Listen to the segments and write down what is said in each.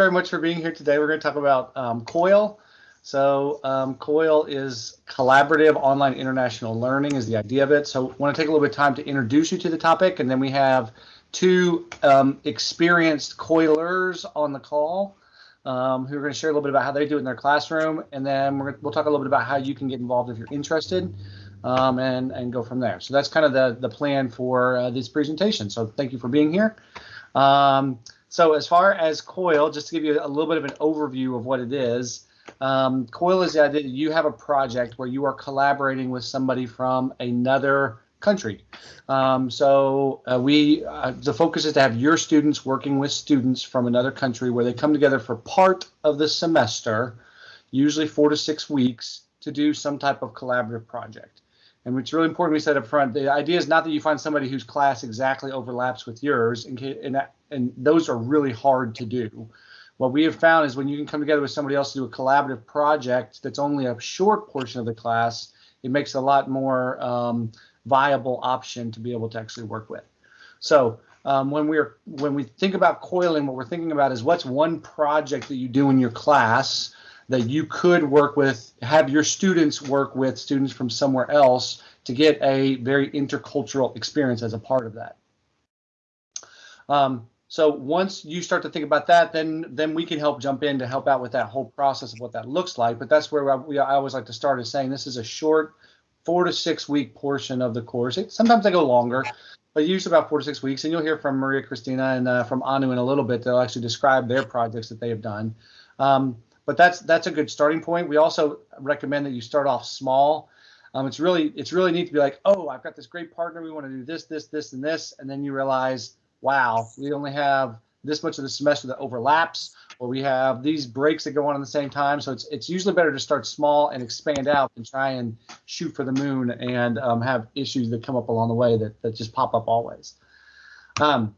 very much for being here today. We're going to talk about um, COIL. So um, COIL is collaborative online international learning is the idea of it. So I want to take a little bit of time to introduce you to the topic, and then we have two um, experienced COILers on the call um, who are going to share a little bit about how they do it in their classroom, and then we will talk a little bit about how you can get involved if you're interested, um, and and go from there. So that's kind of the the plan for uh, this presentation. So thank you for being here. Um, so as far as COIL, just to give you a little bit of an overview of what it is. Um, COIL is the idea that you have a project where you are collaborating with somebody from another country. Um, so uh, we uh, the focus is to have your students working with students from another country where they come together for part of the semester, usually four to six weeks, to do some type of collaborative project. And it's really important we said up front, the idea is not that you find somebody whose class exactly overlaps with yours, in and, and those are really hard to do what we have found is when you can come together with somebody else to do a collaborative project that's only a short portion of the class, it makes a lot more um, viable option to be able to actually work with. So um, when we're when we think about coiling, what we're thinking about is what's one project that you do in your class that you could work with, have your students work with students from somewhere else to get a very intercultural experience as a part of that. Um, so once you start to think about that, then then we can help jump in to help out with that whole process of what that looks like. But that's where I, we, I always like to start is saying this is a short four to six week portion of the course. It, sometimes they go longer, but usually about four to six weeks. And you'll hear from Maria Cristina and uh, from Anu in a little bit. They'll actually describe their projects that they have done. Um, but that's that's a good starting point. We also recommend that you start off small. Um, it's really it's really neat to be like, oh, I've got this great partner. We want to do this, this, this, and this, and then you realize wow, we only have this much of the semester that overlaps, or we have these breaks that go on at the same time. So it's it's usually better to start small and expand out and try and shoot for the moon and um, have issues that come up along the way that, that just pop up always. Um,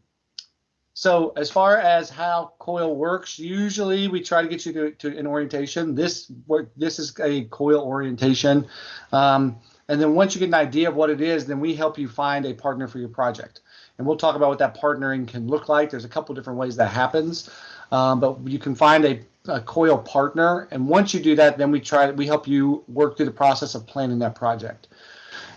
so as far as how COIL works, usually we try to get you to, to an orientation. This this is a COIL orientation. Um, and then once you get an idea of what it is, then we help you find a partner for your project and we'll talk about what that partnering can look like. There's a couple different ways that happens, um, but you can find a, a COIL partner, and once you do that, then we try we help you work through the process of planning that project.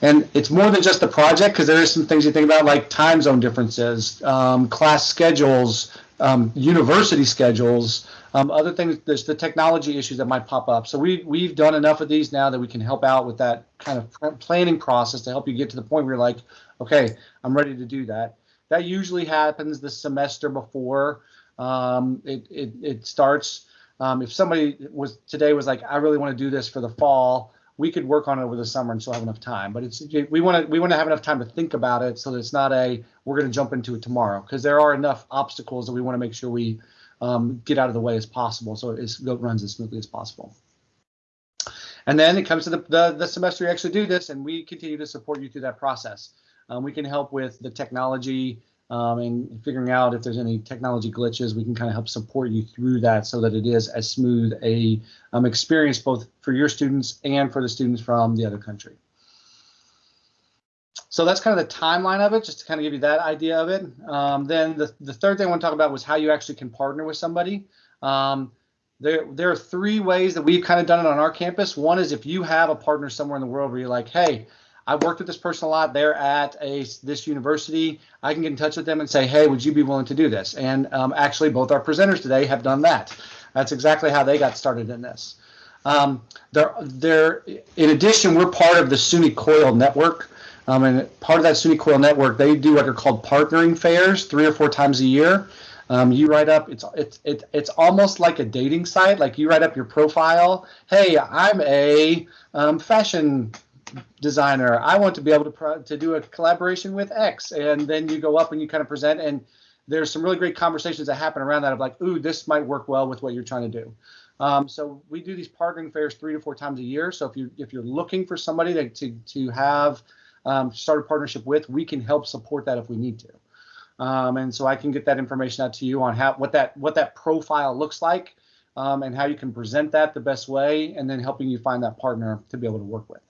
And it's more than just the project because there are some things you think about like time zone differences, um, class schedules, um, university schedules, um, other things. There's the technology issues that might pop up. So we we've done enough of these now that we can help out with that kind of planning process to help you get to the point where you're like, okay, I'm ready to do that. That usually happens the semester before um, it, it, it starts. Um, if somebody was today was like, I really want to do this for the fall, we could work on it over the summer and still have enough time. But it's we want to we want to have enough time to think about it so that it's not a we're going to jump into it tomorrow because there are enough obstacles that we want to make sure we um, get out of the way as possible so it runs as smoothly as possible. And then it comes to the, the, the semester you actually do this, and we continue to support you through that process. Um, we can help with the technology um, and figuring out if there's any technology glitches. We can kind of help support you through that so that it is as smooth a um, experience both for your students and for the students from the other country. So that's kind of the timeline of it, just to kind of give you that idea of it. Um, then the, the third thing I want to talk about was how you actually can partner with somebody. Um, there, there are three ways that we've kind of done it on our campus. One is if you have a partner somewhere in the world where you're like, hey, I've worked with this person a lot. They're at a this university. I can get in touch with them and say, hey, would you be willing to do this? And um, actually, both our presenters today have done that. That's exactly how they got started in this. Um, they're, they're, in addition, we're part of the SUNY COIL network. Um, and part of that SUNY COIL network, they do what are called partnering fairs three or four times a year. Um, you write up it's it's it, it's almost like a dating site like you write up your profile hey i'm a um, fashion designer. I want to be able to to do a collaboration with X, and then you go up and you kind of present, and there's some really great conversations that happen around that of like, ooh, this might work well with what you're trying to do. Um, so we do these partnering fairs three to four times a year. So if you if you're looking for somebody to to, to have um, start a partnership with, we can help support that if we need to. Um, and so I can get that information out to you on how what that what that profile looks like um, and how you can present that the best way, and then helping you find that partner to be able to work with.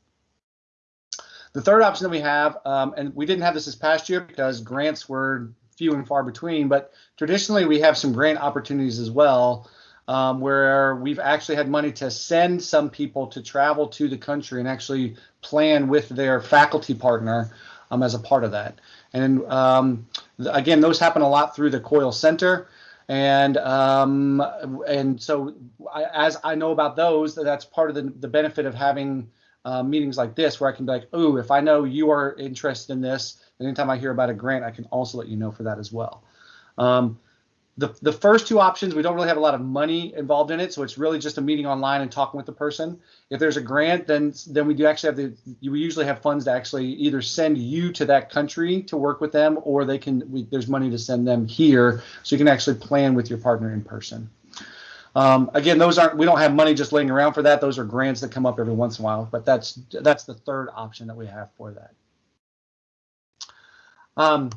The third option that we have, um, and we didn't have this this past year because grants were few and far between. But traditionally, we have some grant opportunities as well, um, where we've actually had money to send some people to travel to the country and actually plan with their faculty partner um, as a part of that. And um, again, those happen a lot through the COIL Center. And um, and so I, as I know about those, that's part of the, the benefit of having uh, meetings like this, where I can be like, oh, if I know you are interested in this, anytime I hear about a grant, I can also let you know for that as well. Um, the, the first two options, we don't really have a lot of money involved in it, so it's really just a meeting online and talking with the person. If there's a grant, then then we do actually have the we usually have funds to actually either send you to that country to work with them, or they can we, there's money to send them here, so you can actually plan with your partner in person. Um, again, those aren't we don't have money just laying around for that. Those are grants that come up every once in a while, but that's that's the third option that we have for that. Um,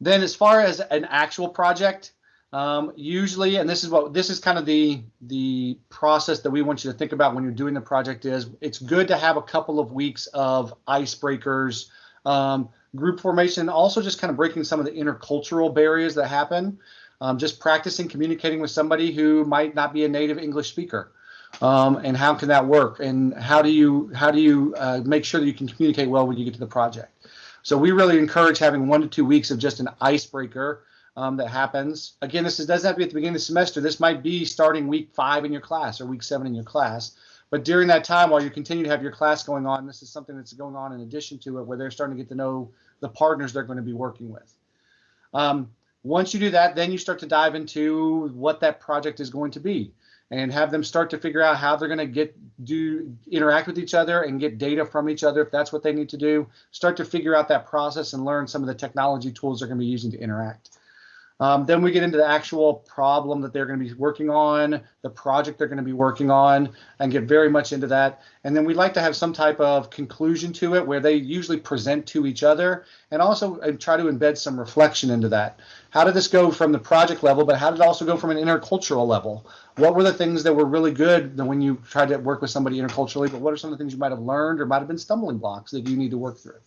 then as far as an actual project, um, usually, and this is what this is kind of the the process that we want you to think about when you're doing the project is it's good to have a couple of weeks of icebreakers, um, group formation, also just kind of breaking some of the intercultural barriers that happen. Um, just practicing communicating with somebody who might not be a native English speaker. Um, and how can that work? And how do you how do you uh, make sure that you can communicate well when you get to the project? So we really encourage having one to two weeks of just an icebreaker um, that happens. Again, this is, doesn't have to be at the beginning of the semester. This might be starting week five in your class or week seven in your class. But during that time, while you continue to have your class going on, this is something that's going on in addition to it, where they're starting to get to know the partners they're going to be working with. Um, once you do that, then you start to dive into what that project is going to be and have them start to figure out how they're going to get do interact with each other and get data from each other if that's what they need to do. Start to figure out that process and learn some of the technology tools they're going to be using to interact um, then we get into the actual problem that they're going to be working on, the project they're going to be working on, and get very much into that. And then we'd like to have some type of conclusion to it where they usually present to each other and also uh, try to embed some reflection into that. How did this go from the project level, but how did it also go from an intercultural level? What were the things that were really good when you tried to work with somebody interculturally, but what are some of the things you might have learned or might have been stumbling blocks that you need to work through?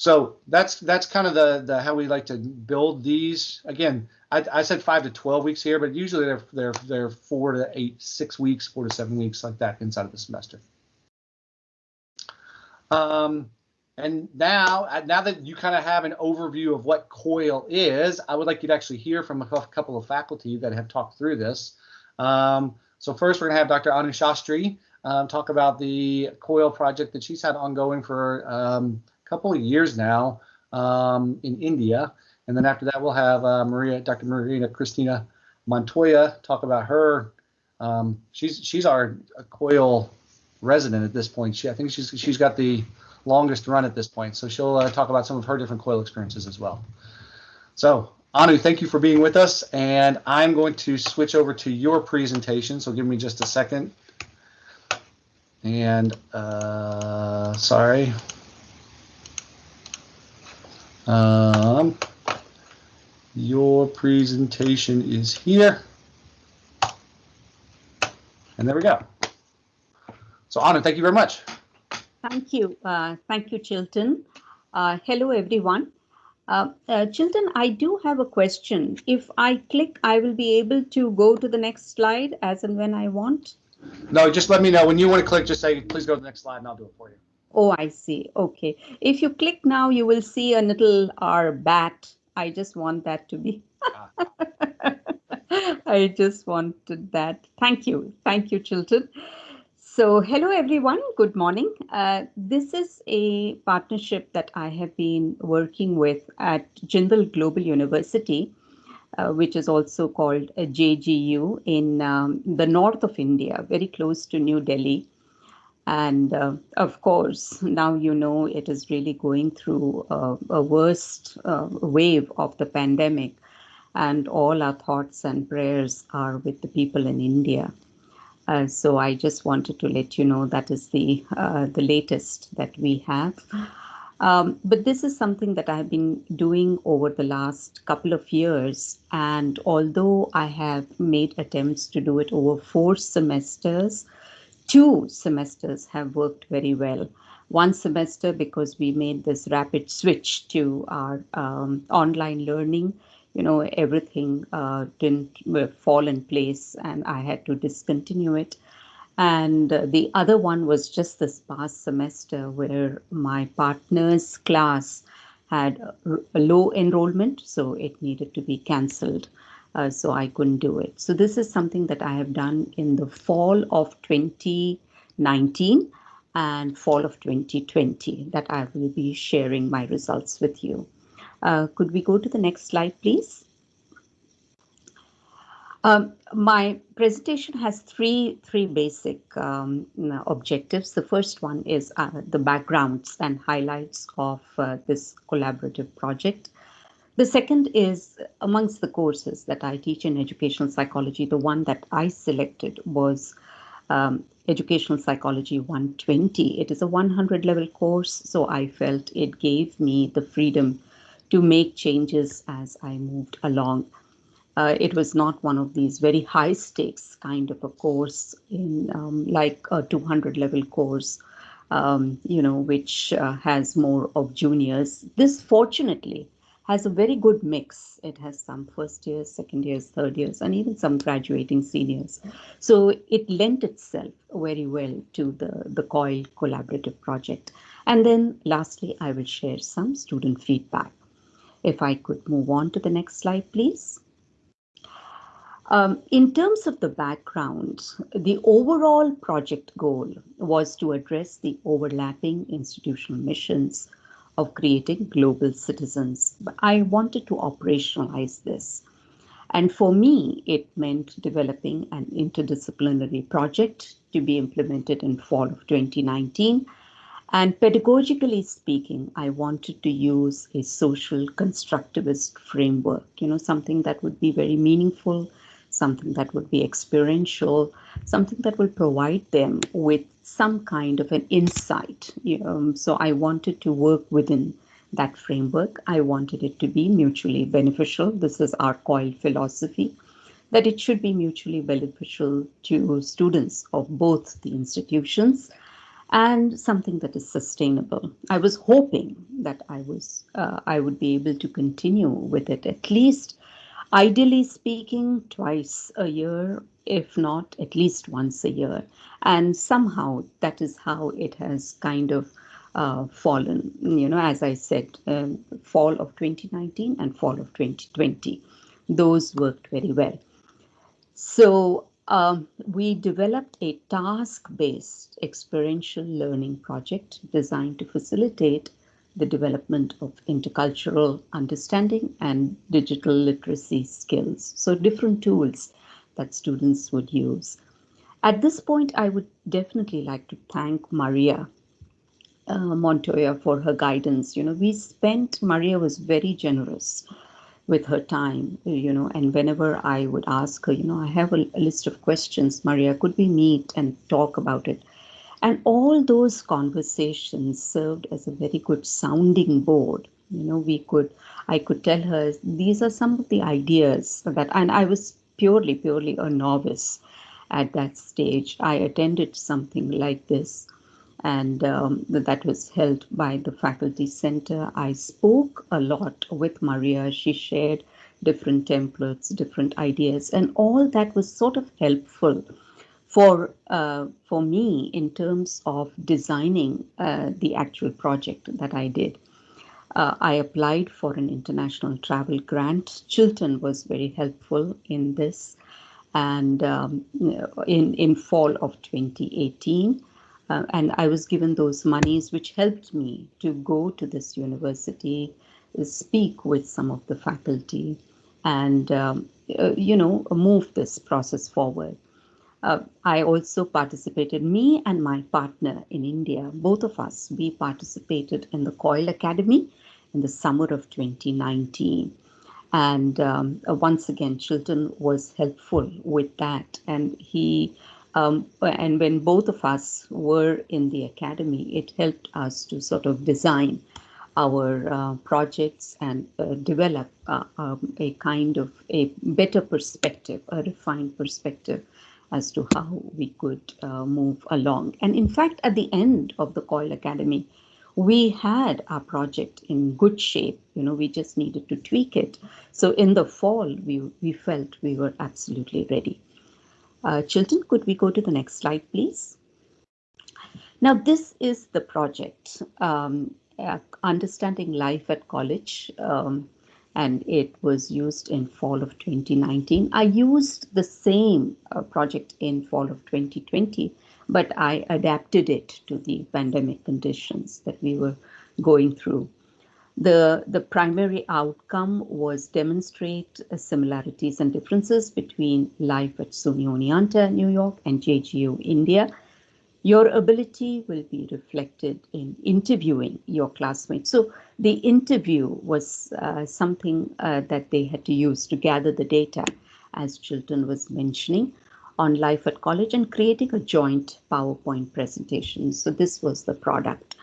So that's that's kind of the the how we like to build these. Again, I, I said five to twelve weeks here, but usually they're they're they're four to eight, six weeks, four to seven weeks like that inside of the semester. Um, and now, now that you kind of have an overview of what COIL is, I would like you to actually hear from a couple of faculty that have talked through this. Um, so first, we're going to have Dr. Anu Shastri um, talk about the COIL project that she's had ongoing for um, couple of years now um, in India. And then after that, we'll have uh, Maria, Dr. Marina Cristina Montoya talk about her. Um, she's she's our COIL resident at this point. She I think she's she's got the longest run at this point. So she'll uh, talk about some of her different COIL experiences as well. So Anu, thank you for being with us. And I'm going to switch over to your presentation. So give me just a second. And uh, sorry. Um, your presentation is here. And there we go. So Anna, thank you very much. Thank you. Uh, thank you, Chilton. Uh, hello, everyone. Uh, uh, Chilton, I do have a question. If I click, I will be able to go to the next slide as and when I want. No, just let me know. When you want to click, just say, please go to the next slide and I'll do it for you. Oh, I see. Okay. If you click now, you will see a little R bat. I just want that to be. I just wanted that. Thank you. Thank you, Chilton. So hello, everyone. Good morning. Uh, this is a partnership that I have been working with at Jindal Global University, uh, which is also called JGU in um, the north of India, very close to New Delhi. And uh, of course, now you know it is really going through a, a worst uh, wave of the pandemic, and all our thoughts and prayers are with the people in India. Uh, so I just wanted to let you know that is the uh, the latest that we have. Um, but this is something that I've been doing over the last couple of years. And although I have made attempts to do it over four semesters, two semesters have worked very well. one semester because we made this rapid switch to our um, online learning. You know, everything uh, didn't uh, fall in place and I had to discontinue it. And uh, the other one was just this past semester where my partner's class had a low enrollment, so it needed to be cancelled. Uh, so I couldn't do it. So this is something that I have done in the fall of 2019 and fall of 2020 that I will be sharing my results with you. Uh, could we go to the next slide, please? Um, my presentation has three three basic um, objectives. The first one is uh, the backgrounds and highlights of uh, this collaborative project. The second is amongst the courses that I teach in educational psychology, the one that I selected was um, Educational Psychology 120. It is a 100 level course, so I felt it gave me the freedom to make changes as I moved along. Uh, it was not one of these very high stakes kind of a course in um, like a 200 level course, um, you know, which uh, has more of juniors. This fortunately has a very good mix. It has some first years, second years, third years, and even some graduating seniors. So it lent itself very well to the, the COIL collaborative project. And then lastly, I will share some student feedback. If I could move on to the next slide, please. Um, in terms of the background, the overall project goal was to address the overlapping institutional missions of creating global citizens. But I wanted to operationalize this. And for me, it meant developing an interdisciplinary project to be implemented in fall of 2019. And pedagogically speaking, I wanted to use a social constructivist framework, you know, something that would be very meaningful, something that would be experiential, something that will provide them with some kind of an insight. Um, so I wanted to work within that framework. I wanted it to be mutually beneficial. This is our COIL philosophy, that it should be mutually beneficial to students of both the institutions and something that is sustainable. I was hoping that I was uh, I would be able to continue with it at least ideally speaking twice a year if not at least once a year. And somehow that is how it has kind of uh, fallen, you know, as I said, um, fall of 2019 and fall of 2020. Those worked very well. So um, we developed a task-based experiential learning project designed to facilitate the development of intercultural understanding and digital literacy skills. So different tools that students would use. At this point, I would definitely like to thank Maria uh, Montoya for her guidance. You know, we spent, Maria was very generous with her time, you know, and whenever I would ask her, you know, I have a, a list of questions, Maria, could we meet and talk about it? And all those conversations served as a very good sounding board. You know, we could, I could tell her, these are some of the ideas that, and I was purely, purely a novice at that stage. I attended something like this, and um, that was held by the faculty center. I spoke a lot with Maria. She shared different templates, different ideas, and all that was sort of helpful for uh, for me in terms of designing uh, the actual project that I did. Uh, I applied for an international travel grant. Chilton was very helpful in this. And um, in, in fall of 2018, uh, and I was given those monies, which helped me to go to this university, speak with some of the faculty, and um, uh, you know move this process forward. Uh, I also participated, me and my partner in India, both of us, we participated in the COIL Academy in the summer of 2019. And um, uh, once again, Chilton was helpful with that. And he, um, and when both of us were in the academy, it helped us to sort of design our uh, projects and uh, develop uh, um, a kind of a better perspective, a refined perspective as to how we could uh, move along. And in fact, at the end of the COIL Academy, we had our project in good shape. You know, we just needed to tweak it. So in the fall, we, we felt we were absolutely ready. Uh, Chilton, could we go to the next slide, please? Now, this is the project, um, uh, Understanding Life at College. Um, and it was used in fall of 2019. I used the same uh, project in fall of 2020, but I adapted it to the pandemic conditions that we were going through. The, the primary outcome was demonstrate uh, similarities and differences between life at SUNY Oneonta, New York and JGU, India, your ability will be reflected in interviewing your classmates. So the interview was uh, something uh, that they had to use to gather the data, as Chilton was mentioning, on life at college and creating a joint PowerPoint presentation. So this was the product.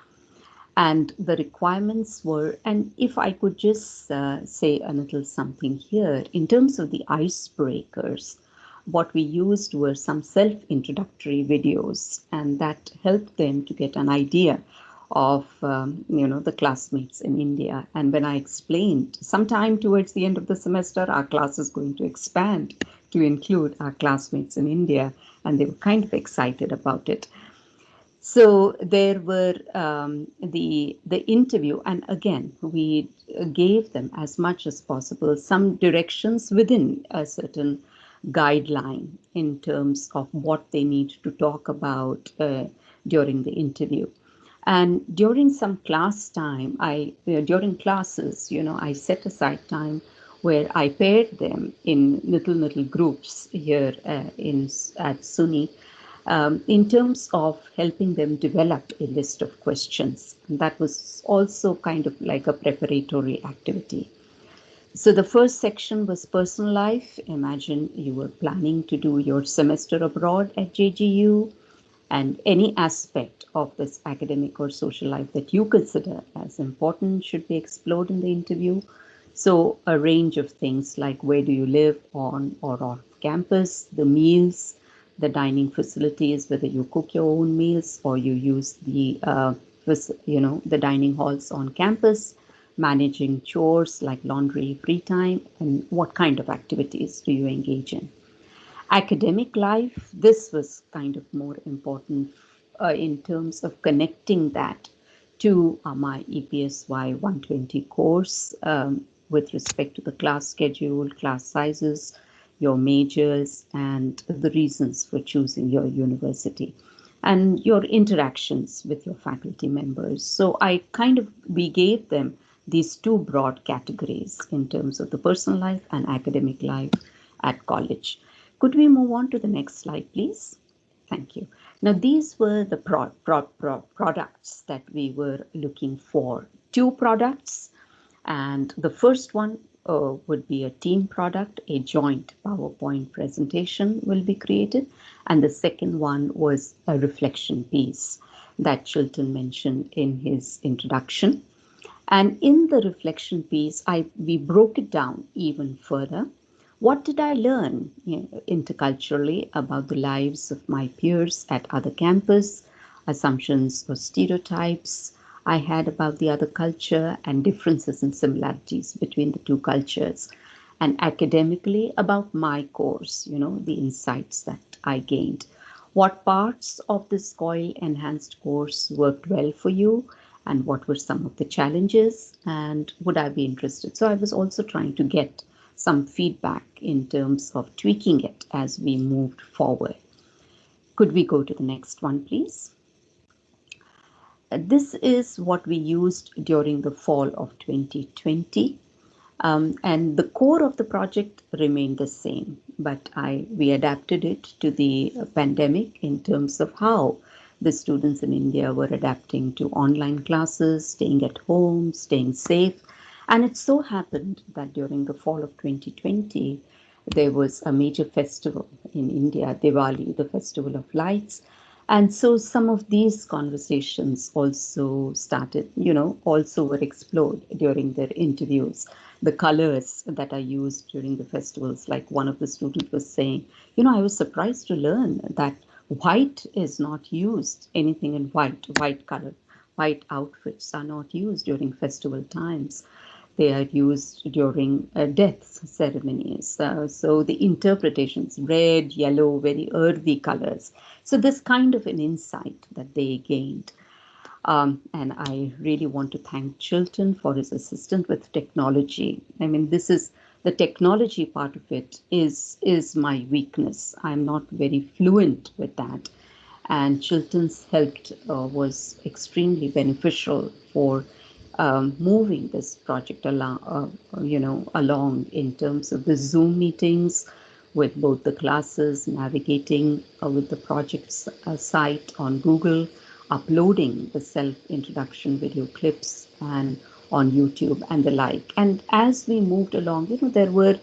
And the requirements were, and if I could just uh, say a little something here, in terms of the icebreakers, what we used were some self-introductory videos, and that helped them to get an idea of um, you know the classmates in India. And when I explained, sometime towards the end of the semester, our class is going to expand to include our classmates in India, and they were kind of excited about it. So there were um, the the interview, and again we gave them as much as possible some directions within a certain guideline in terms of what they need to talk about uh, during the interview. And during some class time, I during classes, you know, I set aside time where I paired them in little little groups here uh, in at SUNY um, in terms of helping them develop a list of questions. And that was also kind of like a preparatory activity. So the first section was personal life. Imagine you were planning to do your semester abroad at JGU and any aspect of this academic or social life that you consider as important should be explored in the interview. So a range of things like where do you live on or off campus, the meals, the dining facilities, whether you cook your own meals or you use the, uh, you know, the dining halls on campus, managing chores like laundry, free time, and what kind of activities do you engage in. Academic life, this was kind of more important uh, in terms of connecting that to uh, my EPSY 120 course um, with respect to the class schedule, class sizes, your majors, and the reasons for choosing your university and your interactions with your faculty members. So I kind of, we gave them these two broad categories in terms of the personal life and academic life at college. Could we move on to the next slide, please? Thank you. Now, these were the pro pro pro products that we were looking for. Two products, and the first one uh, would be a team product, a joint PowerPoint presentation will be created. And the second one was a reflection piece that Chilton mentioned in his introduction. And in the reflection piece, I we broke it down even further. What did I learn interculturally about the lives of my peers at other campus, assumptions or stereotypes I had about the other culture and differences and similarities between the two cultures, and academically about my course, you know, the insights that I gained. What parts of this COIL enhanced course worked well for you? and what were some of the challenges and would I be interested? So I was also trying to get some feedback in terms of tweaking it as we moved forward. Could we go to the next one, please? This is what we used during the fall of 2020. Um, and the core of the project remained the same, but I we adapted it to the pandemic in terms of how the students in India were adapting to online classes, staying at home, staying safe. And it so happened that during the fall of 2020, there was a major festival in India, Diwali, the festival of lights. And so some of these conversations also started, you know, also were explored during their interviews. the colors that are used during the festivals. Like one of the students was saying, you know, I was surprised to learn that white is not used, anything in white, white color, white outfits are not used during festival times. They are used during uh, death ceremonies. Uh, so the interpretations, red, yellow, very earthy colors. So this kind of an insight that they gained. Um, and I really want to thank Chilton for his assistance with technology. I mean, this is the technology part of it is is my weakness. I'm not very fluent with that, and Chilton's help uh, was extremely beneficial for um, moving this project along, uh, you know, along in terms of the Zoom meetings with both the classes, navigating uh, with the project's uh, site on Google, uploading the self-introduction video clips and on YouTube and the like. And as we moved along, you know, there were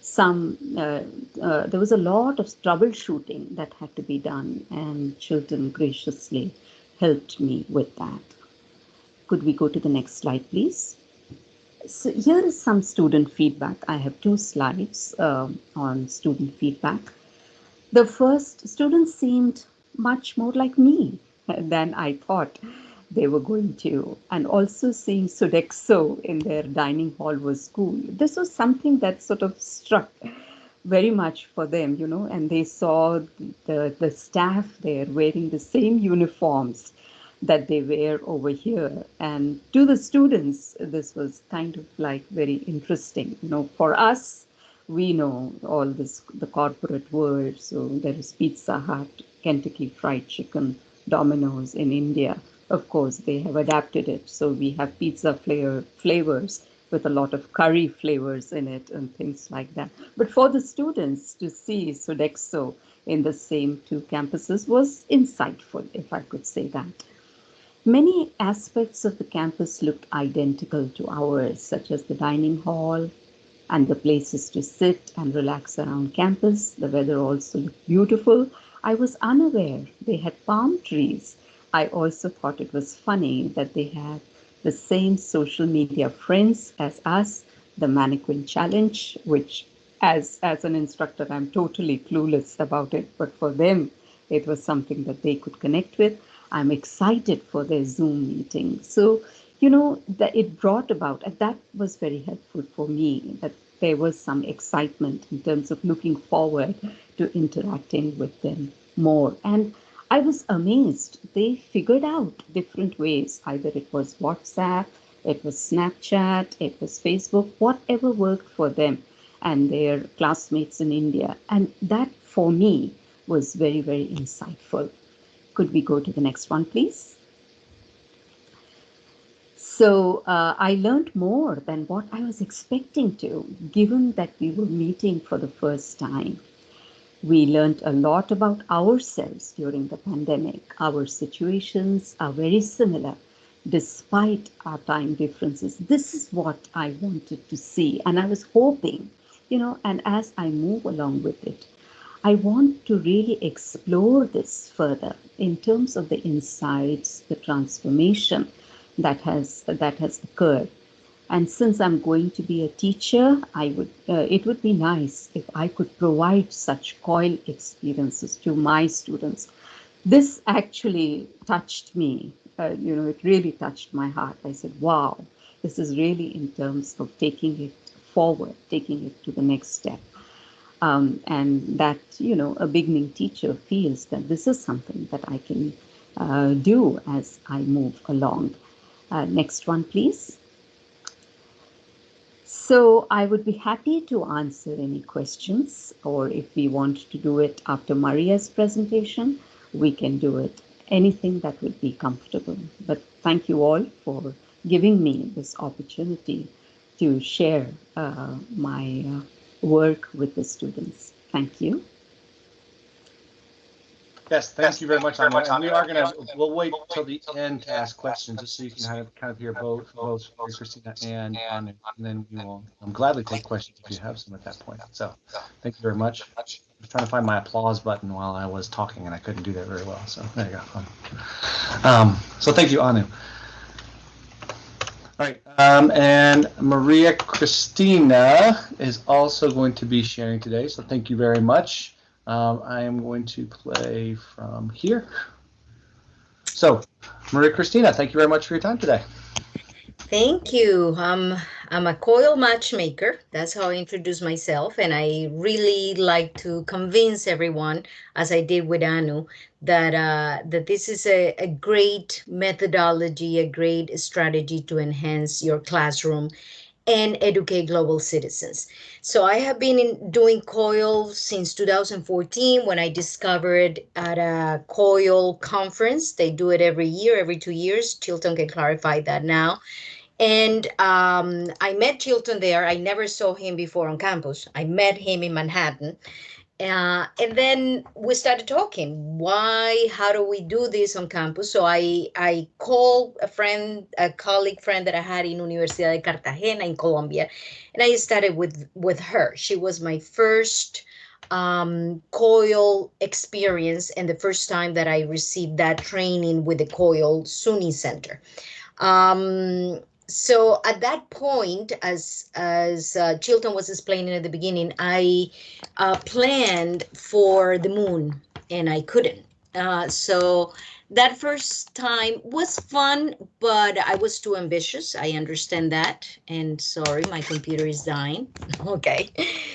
some, uh, uh, there was a lot of troubleshooting that had to be done, and Chilton graciously helped me with that. Could we go to the next slide, please? So here is some student feedback. I have two slides uh, on student feedback. The first, students seemed much more like me than I thought they were going to. And also seeing Sodexo in their dining hall was cool. This was something that sort of struck very much for them, you know, and they saw the, the staff there wearing the same uniforms that they wear over here. And to the students, this was kind of like very interesting. You know, for us, we know all this, the corporate world. So there is Pizza Hut, Kentucky Fried Chicken, Domino's in India. Of course, they have adapted it. So we have pizza flavor, flavors with a lot of curry flavors in it and things like that. But for the students to see Sodexo in the same two campuses was insightful, if I could say that. Many aspects of the campus looked identical to ours, such as the dining hall and the places to sit and relax around campus. The weather also looked beautiful. I was unaware they had palm trees. I also thought it was funny that they had the same social media friends as us, the mannequin challenge, which as as an instructor I'm totally clueless about it, but for them it was something that they could connect with I'm excited for their Zoom meeting. So, you know, that it brought about, and that was very helpful for me, that there was some excitement in terms of looking forward to interacting with them more. And I was amazed. They figured out different ways. Either it was WhatsApp, it was Snapchat, it was Facebook, whatever worked for them and their classmates in India. And that for me was very, very insightful. Could we go to the next one, please? So uh, I learned more than what I was expecting to, given that we were meeting for the first time. We learned a lot about ourselves during the pandemic. Our situations are very similar despite our time differences. This is what I wanted to see. And I was hoping, you know, and as I move along with it, I want to really explore this further in terms of the insights, the transformation that has that has occurred. And since I'm going to be a teacher, I would uh, it would be nice if I could provide such COIL experiences to my students. This actually touched me. Uh, you know, it really touched my heart. I said, "Wow, this is really in terms of taking it forward, taking it to the next step." Um, and that you know a beginning teacher feels that this is something that I can uh, do as I move along. Uh, next one, please. So I would be happy to answer any questions, or if we want to do it after Maria's presentation, we can do it. Anything that would be comfortable. But thank you all for giving me this opportunity to share uh, my uh, work with the students. Thank you. Yes, thank yes, you very much, Anna. And we are going to, we'll wait till the end to ask questions, just so you can kind of, kind of hear both, both Cristina and Anu. And then we will um, gladly take questions if you have some at that point. So thank you very much. I was trying to find my applause button while I was talking, and I couldn't do that very well. So there you go. Um, so thank you, Anu. All right, um, and Maria Cristina is also going to be sharing today, so thank you very much. Um, I am going to play from here. So, Maria Cristina, thank you very much for your time today. Thank you. Um, I'm a COIL matchmaker. That's how I introduce myself. And I really like to convince everyone, as I did with Anu, that uh, that this is a, a great methodology, a great strategy to enhance your classroom and educate global citizens. So I have been in, doing COIL since 2014 when I discovered at a COIL conference. They do it every year, every two years. Chilton can clarify that now. And um, I met Chilton there. I never saw him before on campus. I met him in Manhattan. Uh, and then we started talking. Why? How do we do this on campus? So I I called a friend, a colleague friend that I had in Universidad de Cartagena in Colombia, and I started with with her. She was my first um, COIL experience and the first time that I received that training with the COIL SUNY Center. Um, so at that point, as as uh, Chilton was explaining at the beginning, I uh, planned for the moon and I couldn't. Uh, so that first time was fun, but I was too ambitious. I understand that. And sorry, my computer is dying. okay.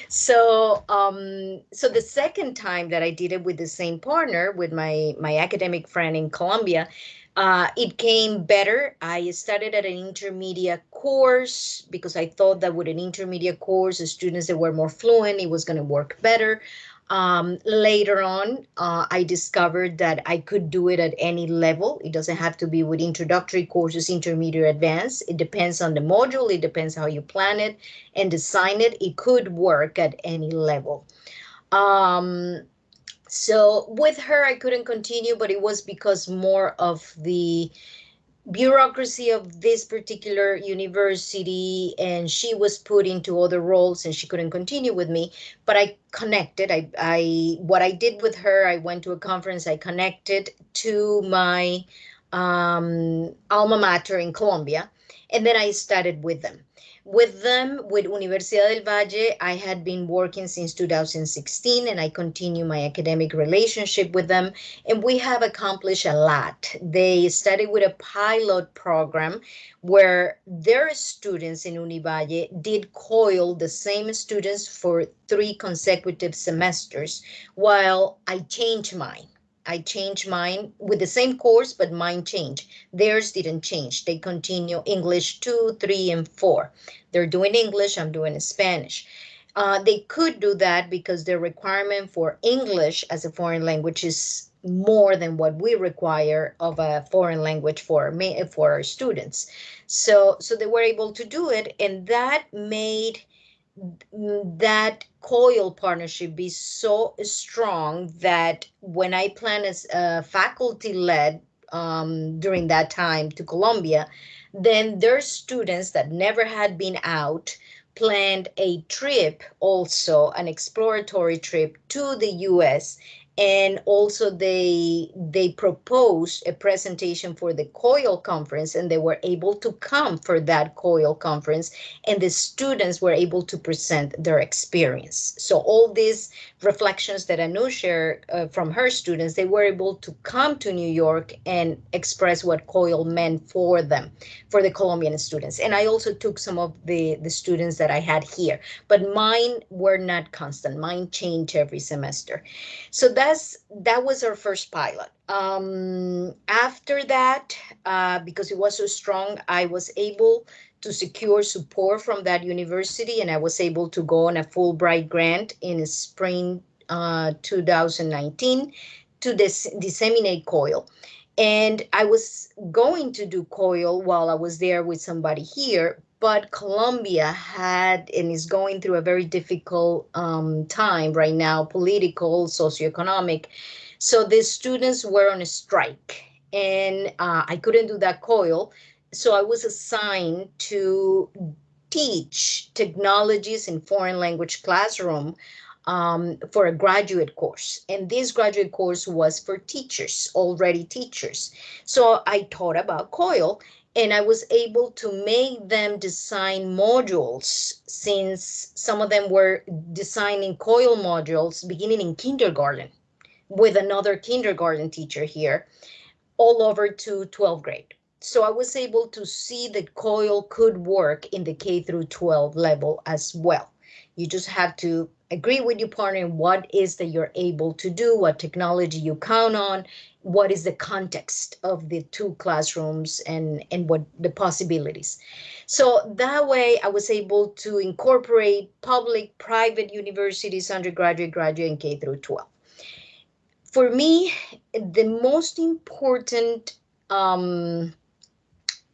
So um, so the second time that I did it with the same partner, with my my academic friend in Colombia, uh, it came better. I started at an intermediate course because I thought that with an intermediate course, the students that were more fluent, it was going to work better. Um, later on, uh, I discovered that I could do it at any level. It doesn't have to be with introductory courses, intermediate, advanced. It depends on the module. It depends how you plan it and design it. It could work at any level. Um, so with her, I couldn't continue, but it was because more of the bureaucracy of this particular university and she was put into other roles and she couldn't continue with me. But i connected. I i what i did with her i went to a conference i connected to my um, alma mater in colombia and then i started with them with them, with Universidad del Valle, I had been working since 2016 and I continue my academic relationship with them. And we have accomplished a lot. They started with a pilot program where their students in Univalle did COIL, the same students for three consecutive semesters, while I changed mine. I changed mine with the same course, but mine changed. Theirs didn't change. They continue English two, three, and four. They're doing English, I'm doing Spanish. Uh, they could do that because their requirement for English as a foreign language is more than what we require of a foreign language for for our students. So so they were able to do it, and that made that coil partnership be so strong that when I plan as a faculty led um, during that time to Colombia, then their students that never had been out planned a trip also an exploratory trip to the US and also they they proposed a presentation for the coil conference and they were able to come for that coil conference and the students were able to present their experience. So all these reflections that anu shared uh, from her students they were able to come to new york and express what coil meant for them for the colombian students. And i also took some of the the students that i had here. But mine were not constant. Mine changed every semester. So that that's that was our first pilot. Um, after that, uh, because it was so strong, I was able to secure support from that university, and I was able to go on a Fulbright grant in spring uh, 2019 to dis- disseminate coil. And I was going to do coil while I was there with somebody here, but Colombia had and is going through a very difficult um, time right now, political, socioeconomic. So the students were on a strike, and uh, I couldn't do that coil. So I was assigned to teach technologies in foreign language classroom um, for a graduate course. And this graduate course was for teachers, already teachers. So I taught about COIL and I was able to make them design modules since some of them were designing COIL modules beginning in kindergarten with another kindergarten teacher here all over to 12th grade. So I was able to see that COIL could work in the K through 12 level as well. You just have to agree with your partner what is that you're able to do, what technology you count on, what is the context of the two classrooms and, and what the possibilities. So that way I was able to incorporate public, private universities, undergraduate, graduate, and K through 12. For me, the most important um,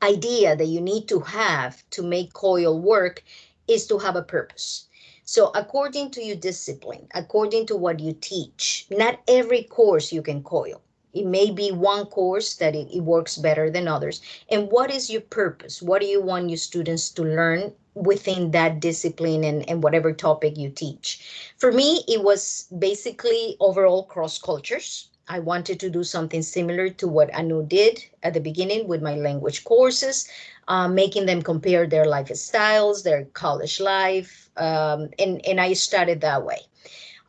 idea that you need to have to make COIL work is to have a purpose. So according to your discipline, according to what you teach, not every course you can COIL. It may be one course that it, it, works better than others. And what is your purpose? What do you want your students to learn within that discipline and, and whatever topic you teach? For me, it was basically overall cross cultures. I wanted to do something similar to what Anu did at the beginning with my language courses, uh, making them compare their lifestyles, their college life, um, and, and I started that way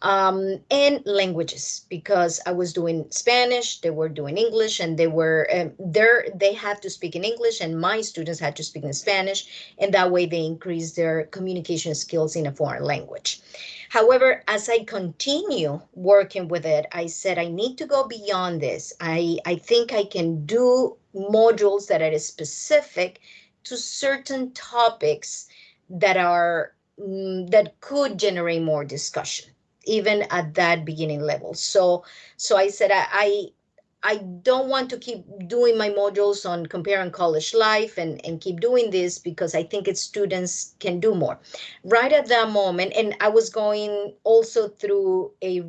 um, and languages because I was doing Spanish, they were doing English, and they were um, there. They had to speak in English, and my students had to speak in Spanish, and that way they increased their communication skills in a foreign language. However, as I continue working with it, I said I need to go beyond this. I I think I can do modules that are specific to certain topics that are mm, that could generate more discussion even at that beginning level. So, so I said, I, I, I don't want to keep doing my modules on comparing college life and, and keep doing this because I think its students can do more. Right at that moment, and I was going also through a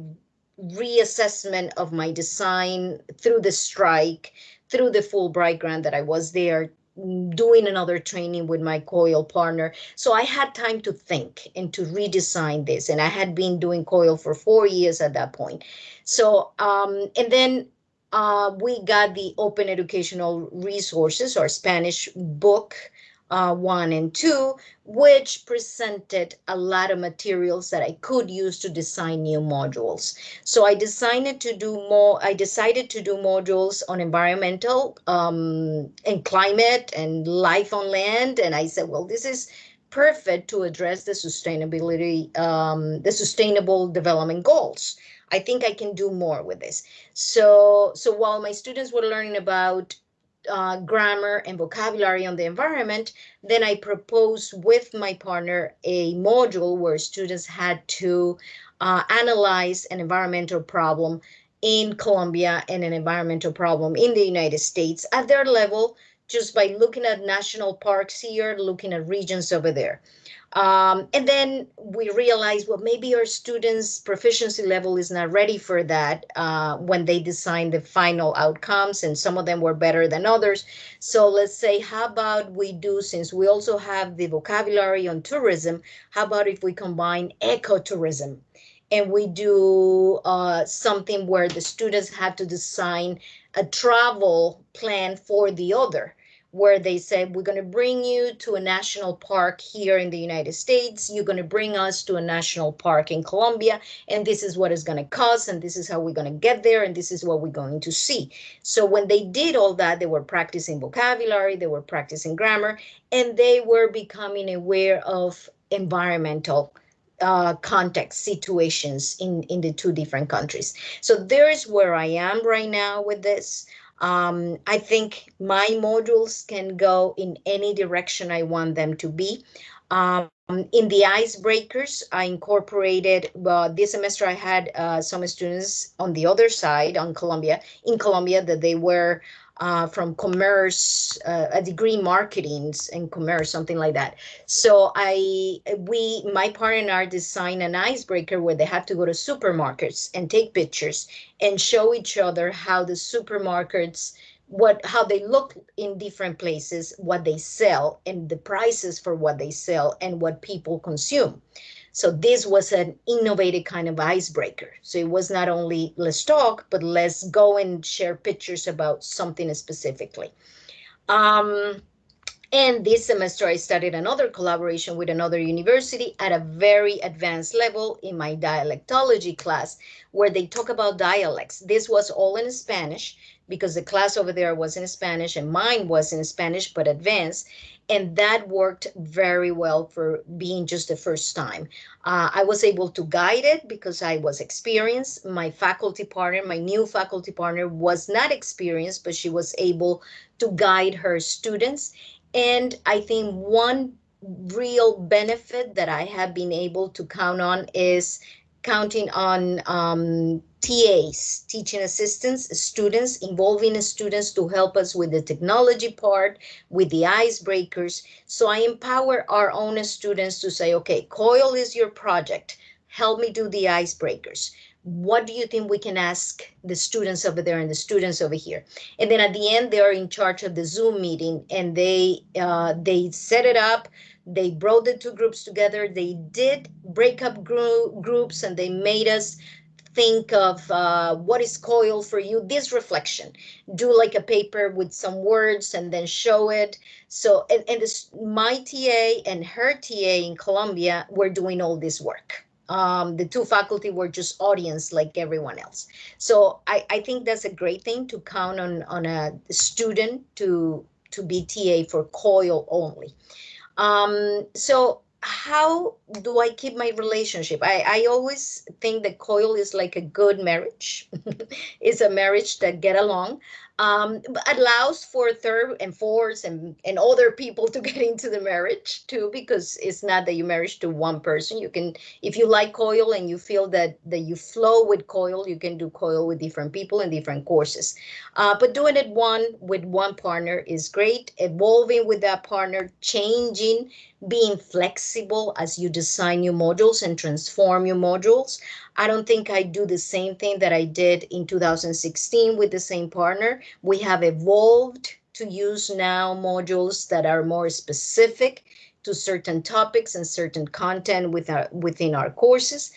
reassessment of my design through the strike, through the Fulbright grant that I was there doing another training with my coil partner. So I had time to think and to redesign this. And I had been doing coil for four years at that point. So, um, and then uh, we got the open educational resources or Spanish book uh, one and two, which presented a lot of materials that I could use to design new modules. So I decided to do more, I decided to do modules on environmental um, and climate and life on land. And I said, well, this is perfect to address the sustainability, um, the sustainable development goals. I think I can do more with this. So, so while my students were learning about uh, grammar and vocabulary on the environment, then I proposed with my partner a module where students had to uh, analyze an environmental problem in Colombia and an environmental problem in the United States at their level, just by looking at national parks here, looking at regions over there. Um, and then we realized, well, maybe our students' proficiency level is not ready for that uh, when they design the final outcomes, and some of them were better than others. So let's say, how about we do, since we also have the vocabulary on tourism, how about if we combine ecotourism? And we do uh, something where the students have to design a travel plan for the other where they said, we're going to bring you to a national park here in the United States. You're going to bring us to a national park in Colombia, and this is what it's going to cost, and this is how we're going to get there, and this is what we're going to see. So when they did all that, they were practicing vocabulary, they were practicing grammar, and they were becoming aware of environmental uh, context situations in, in the two different countries. So there's where I am right now with this. Um, I think my modules can go in any direction I want them to be. Um, in the icebreakers, I incorporated, uh, this semester I had uh, some students on the other side on Colombia, in Colombia that they were uh, from commerce, uh, a degree in marketing and commerce, something like that. So I, we, my partner and I designed an icebreaker where they have to go to supermarkets and take pictures and show each other how the supermarkets what how they look in different places what they sell and the prices for what they sell and what people consume so this was an innovative kind of icebreaker. So it was not only let's talk, but let's go and share pictures about something specifically. Um, And this semester, I started another collaboration with another university at a very advanced level in my dialectology class, where they talk about dialects. This was all in Spanish because the class over there was in Spanish and mine was in Spanish, but advanced. And that worked very well for being just the first time. Uh, I was able to guide it because I was experienced. My faculty partner, my new faculty partner, was not experienced, but she was able to guide her students and I think one real benefit that I have been able to count on is counting on um, TAs, teaching assistants, students, involving students to help us with the technology part, with the icebreakers. So I empower our own students to say, okay, COIL is your project. Help me do the icebreakers what do you think we can ask the students over there and the students over here and then at the end they are in charge of the zoom meeting and they uh, they set it up they brought the two groups together they did break up gro groups and they made us think of uh, what is coil for you this reflection do like a paper with some words and then show it so and, and this my ta and her ta in colombia were doing all this work um, the two faculty were just audience like everyone else. So I, I think that's a great thing to count on, on a student to, to be TA for COIL only. Um, so how do I keep my relationship? I, I always think that COIL is like a good marriage. it's a marriage that get along um, allows for third and fourth and, and other people to get into the marriage too, because it's not that you marriage to one person. You can, if you like coil and you feel that that you flow with coil, you can do coil with different people in different courses. Uh, but doing it one with one partner is great. Evolving with that partner, changing, being flexible as you design new modules and transform your modules. I don't think I do the same thing that I did in 2016 with the same partner. We have evolved to use now modules that are more specific to certain topics and certain content with our, within our courses.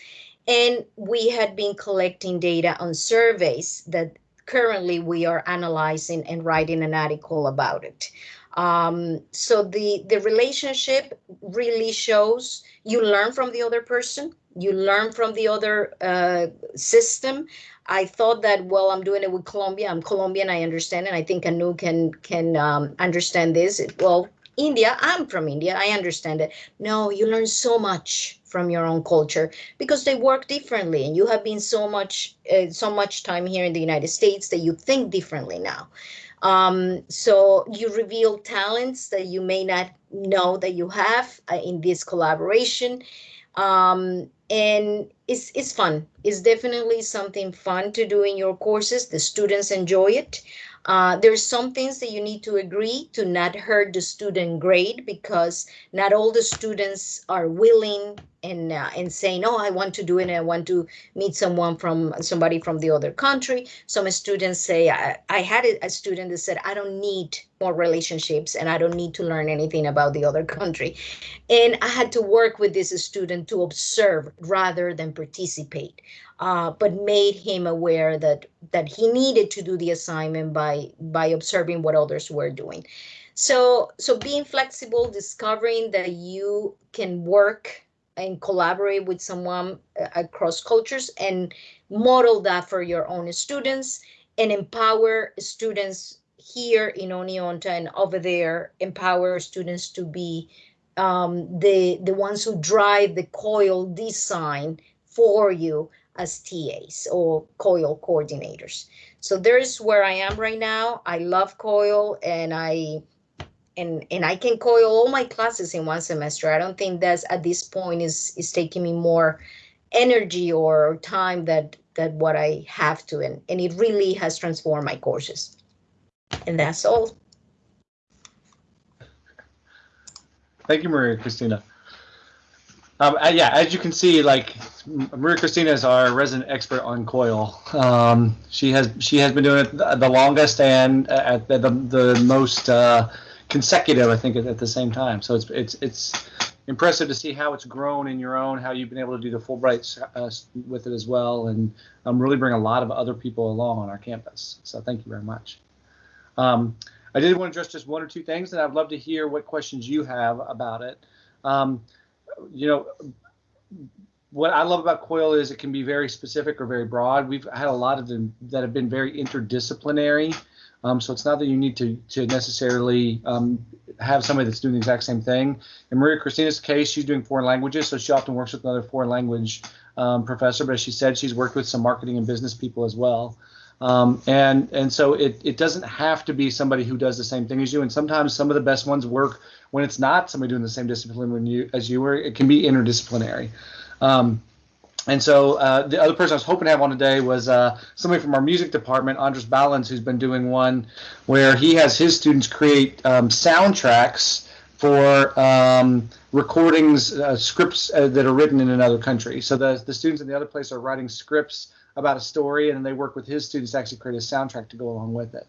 And we had been collecting data on surveys that currently we are analyzing and writing an article about it. Um, so the, the relationship really shows you learn from the other person, you learn from the other uh, system. I thought that, well, I'm doing it with Colombia. I'm Colombian, I understand, and I think Anu can can um, understand this. Well, India, I'm from India, I understand it. No, you learn so much from your own culture because they work differently and you have been so much uh, so much time here in the United States that you think differently now. Um, so you reveal talents that you may not know that you have uh, in this collaboration. Um, and it's, it's fun. It's definitely something fun to do in your courses. The students enjoy it. Uh, there's some things that you need to agree to not hurt the student grade because not all the students are willing and uh, and saying, "Oh, I want to do it. and I want to meet someone from somebody from the other country." Some students say, "I, I had a student that said, I don't need more relationships and I don't need to learn anything about the other country," and I had to work with this student to observe rather than participate, uh, but made him aware that that he needed to do the assignment by by observing what others were doing. So so being flexible, discovering that you can work and collaborate with someone uh, across cultures and model that for your own students and empower students here in Oneonta and over there, empower students to be um, the, the ones who drive the coil design for you as TAs or COIL coordinators. So there's where I am right now. I love COIL and I and and I can coil all my classes in one semester. I don't think that's at this point is is taking me more energy or time that that what I have to and, and it really has transformed my courses. And that's all. Thank you, Maria Cristina. Um, uh, yeah, as you can see, like Maria Cristina is our resident expert on coil. Um, she has she has been doing it the longest and at the the, the most uh, consecutive, I think, at, at the same time. So it's it's it's impressive to see how it's grown in your own, how you've been able to do the Fulbright uh, with it as well, and um, really bring a lot of other people along on our campus. So thank you very much. Um, I did want to address just one or two things, and I'd love to hear what questions you have about it. Um, you know, what I love about COIL is it can be very specific or very broad. We've had a lot of them that have been very interdisciplinary. Um, so it's not that you need to to necessarily um, have somebody that's doing the exact same thing. In Maria Cristina's case, she's doing foreign languages, so she often works with another foreign language um, professor. But as she said, she's worked with some marketing and business people as well. Um, and and so it it doesn't have to be somebody who does the same thing as you. And sometimes some of the best ones work when it's not somebody doing the same discipline when you as you were. It can be interdisciplinary. Um, and so uh, the other person I was hoping to have on today was uh, somebody from our music department, Andres Balance, who's been doing one where he has his students create um, soundtracks for um, recordings, uh, scripts uh, that are written in another country. So the, the students in the other place are writing scripts about a story, and they work with his students to actually create a soundtrack to go along with it.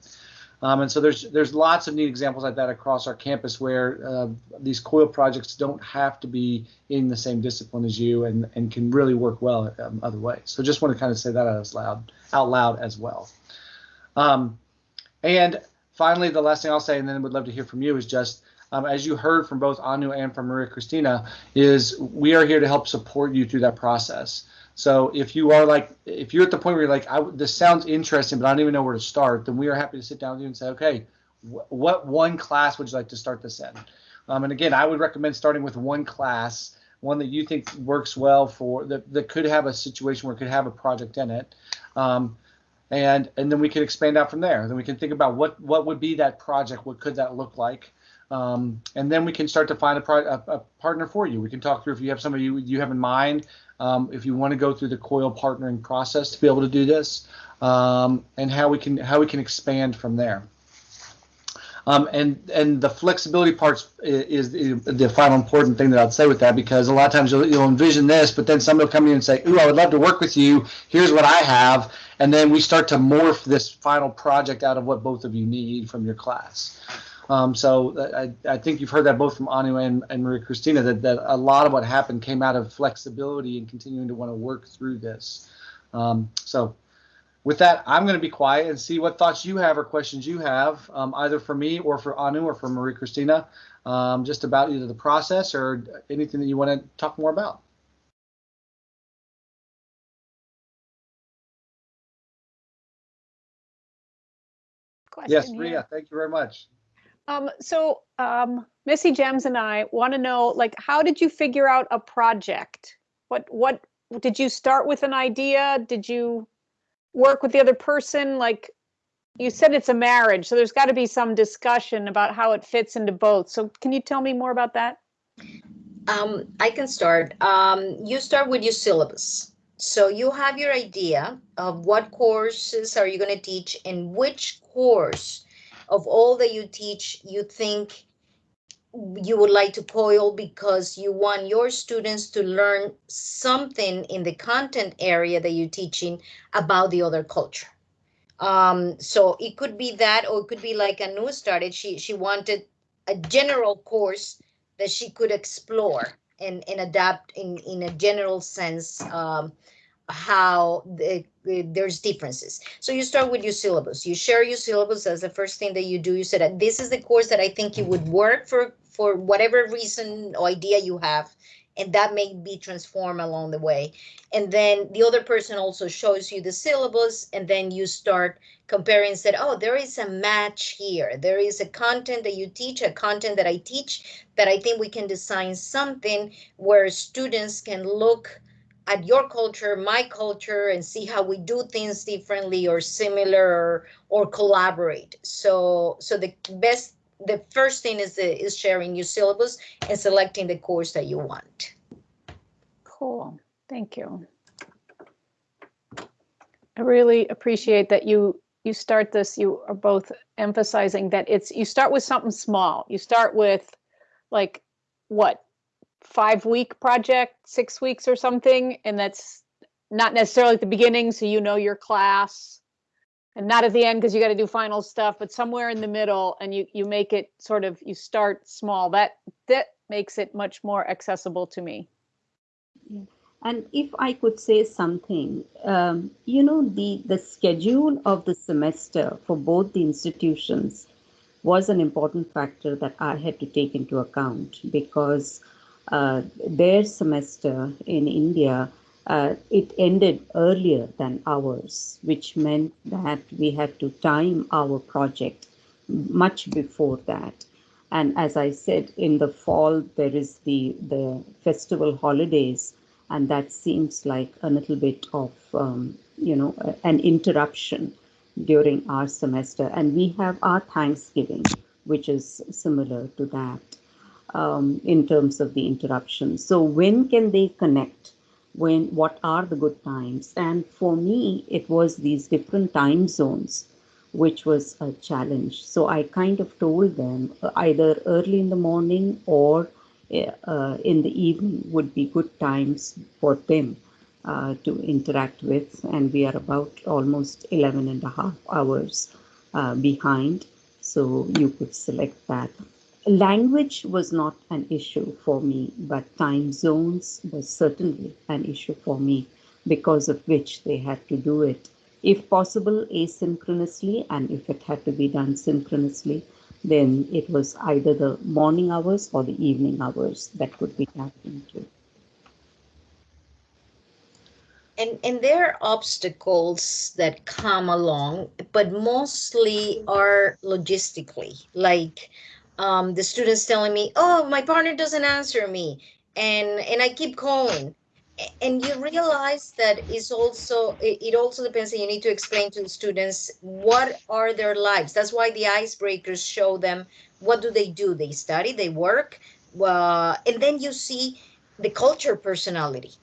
Um, and so there's there's lots of neat examples like that across our campus where uh, these COIL projects don't have to be in the same discipline as you and, and can really work well um, other ways. So just want to kind of say that out loud out loud as well. Um, and finally, the last thing I'll say, and then would love to hear from you, is just um, as you heard from both Anu and from Maria Cristina, is we are here to help support you through that process. So if you are like, if you're at the point where you're like, I, this sounds interesting, but I don't even know where to start, then we are happy to sit down with you and say, okay, wh- what one class would you like to start this in? Um, and again, I would recommend starting with one class, one that you think works well for that, that could have a situation where it could have a project in it. Um, and and then we can expand out from there. Then we can think about what what would be that project, what could that look like, um, and then we can start to find a, a, a, partner for you. We can talk through if you have somebody you, you have in mind um, if you want to go through the COIL partnering process to be able to do this, um, and how we can how we can expand from there. Um, and and the flexibility parts is, is, the final important thing that I'd say with that because a lot of times you'll, you'll envision this, but then somebody will come in and say, "Ooh, I would love to work with you. Here's what I have," and then we start to morph this final project out of what both of you need from your class. Um, so I, I, think you've heard that both from Anu and, and Maria Cristina that, that a lot of what happened came out of flexibility and continuing to want to work through this. Um, so with that, I'm going to be quiet and see what thoughts you have or questions you have, um, either for me or for Anu or for Maria Cristina, um, just about either the process or anything that you want to talk more about. Question yes, Ria, thank you very much. Um, so um, Missy Gems and I want to know, like, how did you figure out a project? What what did you start with an idea? Did you work with the other person? Like, you said it's a marriage, so there's got to be some discussion about how it fits into both. So can you tell me more about that? Um, I can start. Um, you start with your syllabus. So you have your idea of what courses are you going to teach and which course of all that you teach, you think you would like to COIL because you want your students to learn something in the content area that you're teaching about the other culture. Um, so it could be that, or it could be like a new started. She she wanted a general course that she could explore and, and adapt in, in a general sense um, how the, the, there's differences. So you start with your syllabus. You share your syllabus as the first thing that you do. You said that this is the course that I think it would mm-hmm. work for for whatever reason or idea you have, and that may be transformed along the way. And then the other person also shows you the syllabus, and then you start comparing said, oh, there is a match here. There is a content that you teach, a content that I teach, that I think we can design something where students can look at your culture, my culture, and see how we do things differently or similar or, or collaborate. So, so the best, the first thing is the, is sharing your syllabus and selecting the course that you want. Cool, thank you. I really appreciate that you you start this. You are both emphasizing that it's you start with something small. You start with like what five week project, six weeks or something, and that's not necessarily at the beginning, so you know your class, and not at the end because you got to do final stuff, but somewhere in the middle, and you you make it sort of you start small. That that makes it much more accessible to me. And if I could say something, um, you know, the the schedule of the semester for both the institutions was an important factor that I had to take into account because their semester in India uh, it ended earlier than ours, which meant that we had to time our project much before that. And as I said, in the fall, there is the, the festival holidays, and that seems like a little bit of, um, you know, an interruption during our semester. And we have our Thanksgiving, which is similar to that um, in terms of the interruption. So when can they connect? when what are the good times? And for me it was these different time zones which was a challenge. So i kind of told them uh, either early in the morning or uh, in the evening would be good times for them uh, to interact with. And we are about almost 11 and a half hours uh, behind. So you could select that language was not an issue for me, but time zones was certainly an issue for me because of which they had to do it, if possible, asynchronously, and if it had to be done synchronously, then it was either the morning hours or the evening hours that could be tapped into. And, and there are obstacles that come along, but mostly are logistically, like um, the students telling me, "Oh, my partner doesn't answer me," and and I keep calling, and you realize that it's also it, also depends. And you need to explain to the students what are their lives. That's why the icebreakers show them what do they do. They study, they work, uh, and then you see the culture personality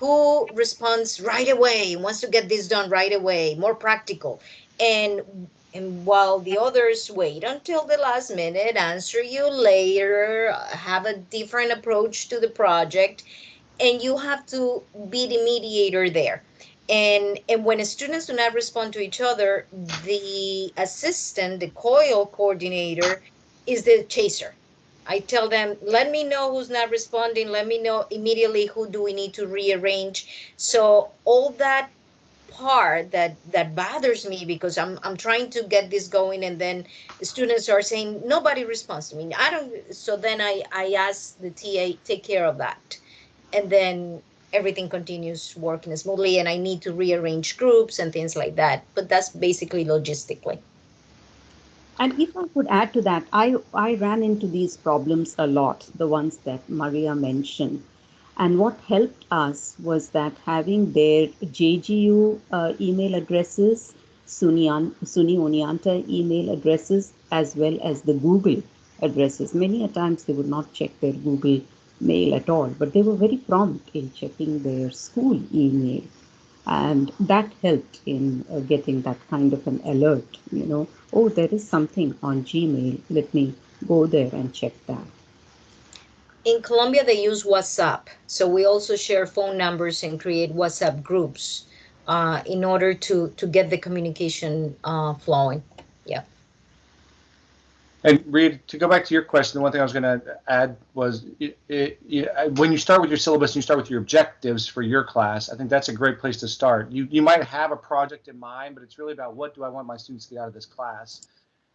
who responds right away wants to get this done right away more practical and and while the others wait until the last minute, answer you later, have a different approach to the project, and you have to be the mediator there. And, and when students do not respond to each other, the assistant, the COIL coordinator, is the chaser. I tell them, let me know who's not responding. Let me know immediately who do we need to rearrange. So all that part that that bothers me because I'm I'm trying to get this going and then the students are saying nobody responds to me. I don't so then I I ask the TA take care of that. And then everything continues working smoothly and I need to rearrange groups and things like that. But that's basically logistically. And if I could add to that, I, I ran into these problems a lot, the ones that Maria mentioned. And what helped us was that having their JGU uh, email addresses, SUNY, SUNY email addresses, as well as the Google addresses. Many a times they would not check their Google mail at all, but they were very prompt in checking their school email. And that helped in uh, getting that kind of an alert, you know, oh, there is something on Gmail, let me go there and check that in Colombia, they use WhatsApp. So we also share phone numbers and create WhatsApp groups uh, in order to, to get the communication uh, flowing. Yeah. And Reed, to go back to your question, the one thing I was going to add was it, it, it, when you start with your syllabus and you start with your objectives for your class, I think that's a great place to start. You, you might have a project in mind, but it's really about what do I want my students to get out of this class?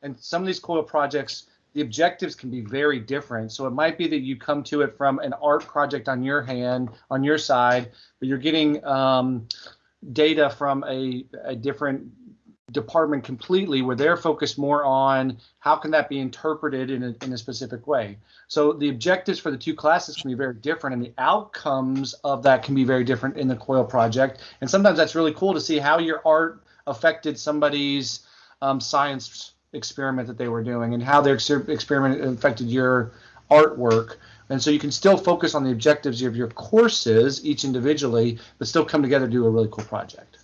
And some of these COIL projects, the objectives can be very different. So it might be that you come to it from an art project on your hand, on your side, but you're getting um, data from a, a different department completely where they're focused more on how can that be interpreted in a, in a specific way. So the objectives for the two classes can be very different and the outcomes of that can be very different in the COIL project. And sometimes that's really cool to see how your art affected somebody's um, science experiment that they were doing and how their experiment affected your artwork. And so you can still focus on the objectives of your courses, each individually, but still come together to do a really cool project.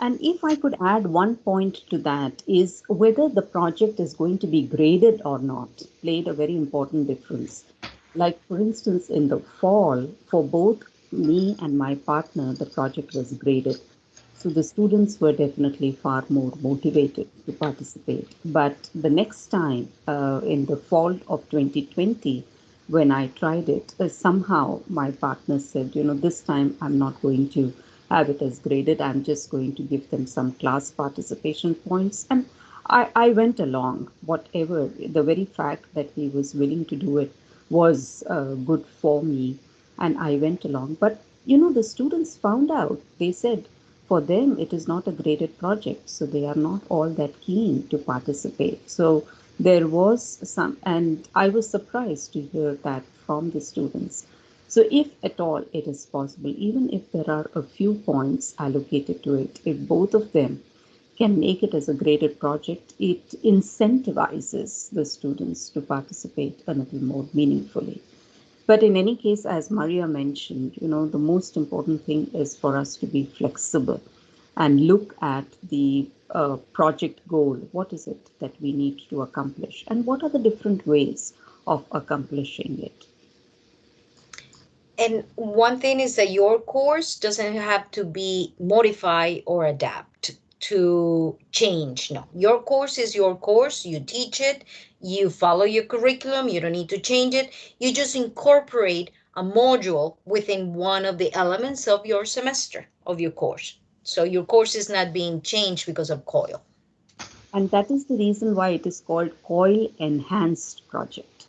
And if I could add one point to that is whether the project is going to be graded or not played a very important difference. Like for instance, in the fall, for both me and my partner, the project was graded. So the students were definitely far more motivated to participate. But the next time, uh, in the fall of 2020, when I tried it, uh, somehow my partner said, you know, this time I'm not going to have it as graded. I'm just going to give them some class participation points. And I, I went along, whatever, the very fact that he was willing to do it was uh, good for me, and I went along. But, you know, the students found out, they said, for them, it is not a graded project, so they are not all that keen to participate. So there was some, and I was surprised to hear that from the students. So if at all it is possible, even if there are a few points allocated to it, if both of them can make it as a graded project, it incentivizes the students to participate a little more meaningfully. But in any case, as Maria mentioned, you know, the most important thing is for us to be flexible and look at the uh, project goal. What is it that we need to accomplish? And what are the different ways of accomplishing it? And one thing is that your course doesn't have to be modify or adapt to change. No, your course is your course. You teach it, you follow your curriculum, you don't need to change it. You just incorporate a module within one of the elements of your semester of your course. So your course is not being changed because of COIL. And that is the reason why it is called COIL Enhanced Project.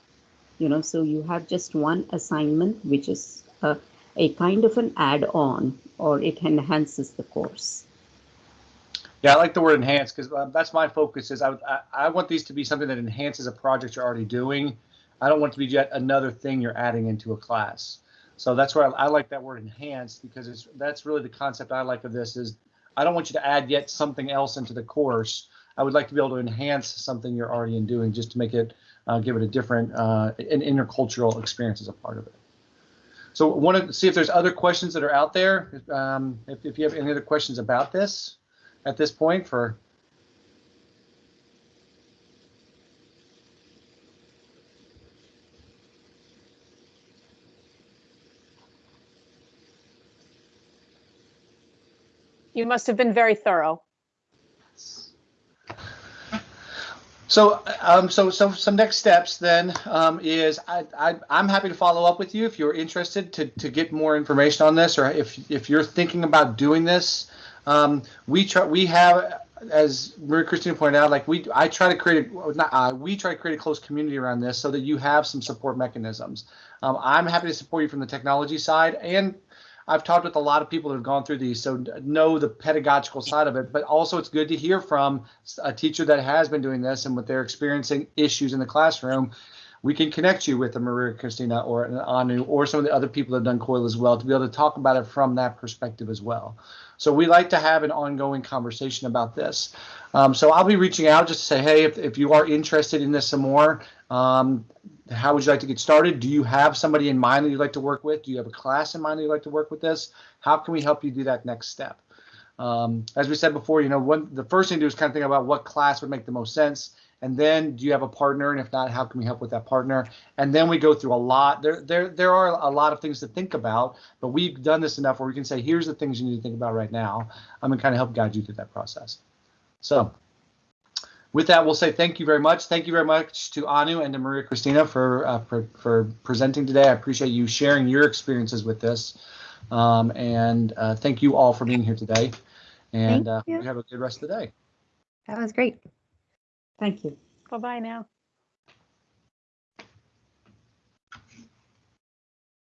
You know, so you have just one assignment, which is a, a kind of an add-on, or it enhances the course. Yeah, I like the word enhance because uh, that's my focus. Is I, I I want these to be something that enhances a project you're already doing. I don't want it to be yet another thing you're adding into a class. So that's where I, I like that word enhanced because it's that's really the concept I like of this is I don't want you to add yet something else into the course. I would like to be able to enhance something you're already in doing just to make it uh, give it a different uh, an intercultural experience as a part of it. So want to see if there's other questions that are out there. Um, if, if you have any other questions about this at this point for You must have been very thorough. So, um, so, so some next steps then um, is I, I, I'm happy to follow up with you if you're interested to, to get more information on this, or if, if you're thinking about doing this. Um, we try, we have, as Maria Cristina pointed out, like we, I try to create, a, not I, we try to create a close community around this so that you have some support mechanisms. Um, I'm happy to support you from the technology side and I've talked with a lot of people that have gone through these, so know the pedagogical side of it. But also, it's good to hear from a teacher that has been doing this and what they're experiencing issues in the classroom. We can connect you with a Maria Cristina or an Anu or some of the other people that have done COIL as well to be able to talk about it from that perspective as well. So we like to have an ongoing conversation about this. Um, so I'll be reaching out just to say, hey, if, if you are interested in this some more, um, how would you like to get started? Do you have somebody in mind that you'd like to work with? Do you have a class in mind that you'd like to work with this? How can we help you do that next step? Um, as we said before, you know, one, the first thing to do is kind of think about what class would make the most sense. And then do you have a partner? And if not, how can we help with that partner? And then we go through a lot. There, there, there are a lot of things to think about, but we've done this enough where we can say, here's the things you need to think about right now. I'm gonna kind of help guide you through that process. So with that, we'll say thank you very much. Thank you very much to Anu and to Maria Cristina for uh, for, for, presenting today. I appreciate you sharing your experiences with this. Um, and uh, thank you all for being here today. And uh, have a good rest of the day. That was great. Thank you. Bye-bye now.